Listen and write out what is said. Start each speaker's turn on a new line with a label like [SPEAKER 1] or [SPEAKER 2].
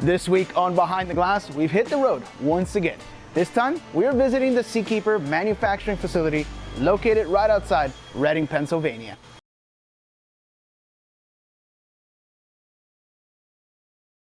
[SPEAKER 1] This week on Behind the Glass, we've hit the road once again. This time, we are visiting the Seakeeper manufacturing facility located right outside Reading, Pennsylvania.